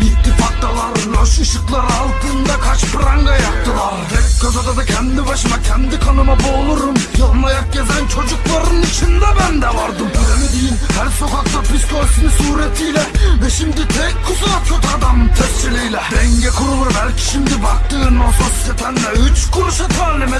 İttifaktalar loş ışıklar altında kaç pranga yaktılar. Tek göz odada kendi başıma kendi kanıma boğulurum. Yalın ayak gezen çocukların içinde ben de vardım. Bilemediğin her sokakta psikolojisini suretiyle Ve şimdi tek kusura kötü adam tesciliyle. Denge kurulur belki şimdi baktığın o sosyetenle Üç kuruşa talim